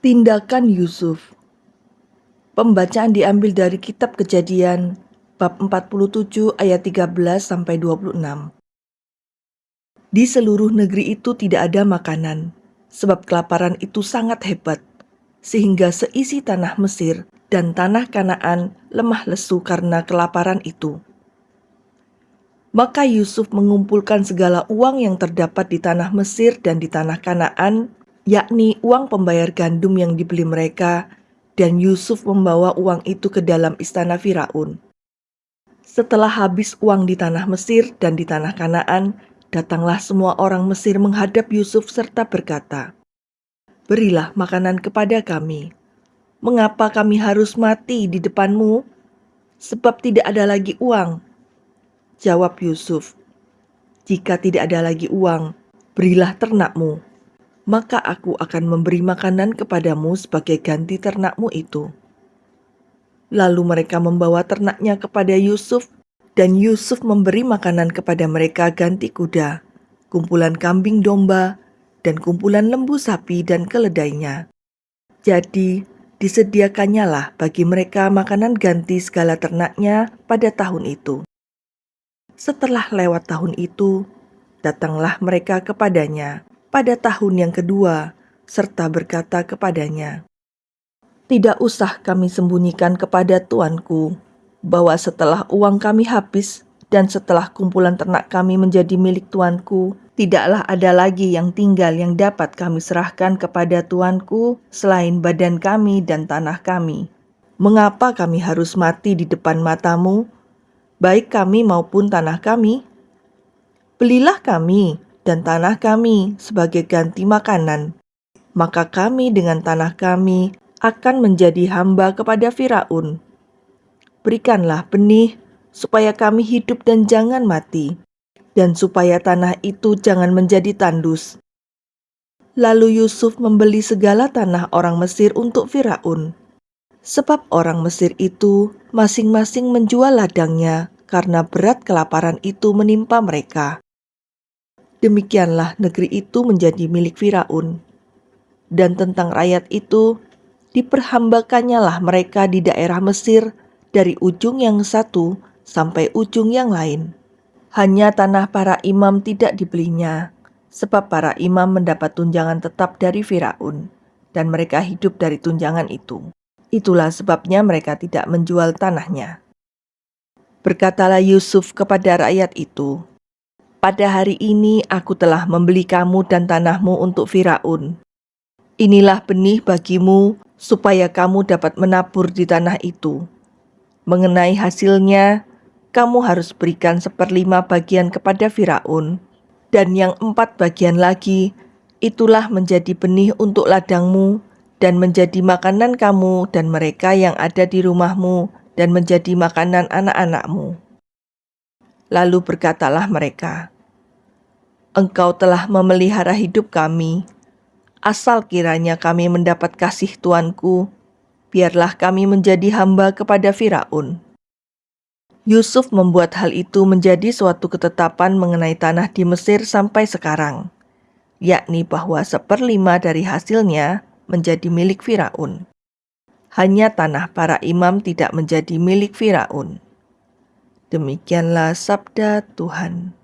Tindakan Yusuf Pembacaan diambil dari kitab Kejadian bab 47 ayat 13 sampai 26. Di seluruh negeri itu tidak ada makanan, sebab kelaparan itu sangat hebat, sehingga seisi tanah Mesir dan tanah Kanaan lemah lesu karena kelaparan itu. Maka Yusuf mengumpulkan segala uang yang terdapat di tanah Mesir dan di tanah Kanaan yakni uang pembayar gandum yang dibeli mereka, dan Yusuf membawa uang itu ke dalam istana Firaun. Setelah habis uang di tanah Mesir dan di tanah Kanaan, datanglah semua orang Mesir menghadap Yusuf serta berkata, Berilah makanan kepada kami. Mengapa kami harus mati di depanmu? Sebab tidak ada lagi uang. Jawab Yusuf, Jika tidak ada lagi uang, berilah ternakmu maka aku akan memberi makanan kepadamu sebagai ganti ternakmu itu. Lalu mereka membawa ternaknya kepada Yusuf, dan Yusuf memberi makanan kepada mereka ganti kuda, kumpulan kambing domba, dan kumpulan lembu sapi dan keledainya. Jadi, disediakannya lah bagi mereka makanan ganti segala ternaknya pada tahun itu. Setelah lewat tahun itu, datanglah mereka kepadanya pada tahun yang kedua, serta berkata kepadanya, "Tidak usah kami sembunyikan kepada tuanku bahwa setelah uang kami habis dan setelah kumpulan ternak kami menjadi milik tuanku, tidaklah ada lagi yang tinggal yang dapat kami serahkan kepada tuanku selain badan kami dan tanah kami. Mengapa kami harus mati di depan matamu, baik kami maupun tanah kami? Belilah kami dan tanah kami sebagai ganti makanan, maka kami dengan tanah kami akan menjadi hamba kepada Firaun. Berikanlah benih supaya kami hidup dan jangan mati, dan supaya tanah itu jangan menjadi tandus. Lalu Yusuf membeli segala tanah orang Mesir untuk Firaun, sebab orang Mesir itu masing-masing menjual ladangnya karena berat kelaparan itu menimpa mereka. Demikianlah negeri itu menjadi milik Firaun. Dan tentang rakyat itu, diperhambakannya mereka di daerah Mesir dari ujung yang satu sampai ujung yang lain. Hanya tanah para imam tidak dibelinya, sebab para imam mendapat tunjangan tetap dari Firaun, dan mereka hidup dari tunjangan itu. Itulah sebabnya mereka tidak menjual tanahnya. Berkatalah Yusuf kepada rakyat itu, pada hari ini aku telah membeli kamu dan tanahmu untuk Firaun. Inilah benih bagimu supaya kamu dapat menabur di tanah itu. Mengenai hasilnya, kamu harus berikan seperlima bagian kepada Firaun, dan yang empat bagian lagi itulah menjadi benih untuk ladangmu dan menjadi makanan kamu dan mereka yang ada di rumahmu dan menjadi makanan anak-anakmu. Lalu berkatalah mereka, Engkau telah memelihara hidup kami. Asal kiranya kami mendapat kasih Tuanku, biarlah kami menjadi hamba kepada Firaun. Yusuf membuat hal itu menjadi suatu ketetapan mengenai tanah di Mesir sampai sekarang, yakni bahwa seperlima dari hasilnya menjadi milik Firaun. Hanya tanah para imam tidak menjadi milik Firaun. Demikianlah sabda Tuhan.